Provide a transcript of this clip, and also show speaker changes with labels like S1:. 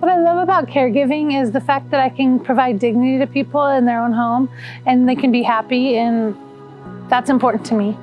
S1: What I love about caregiving is the fact that I can provide dignity to people in their own home and they can be happy and that's important to me.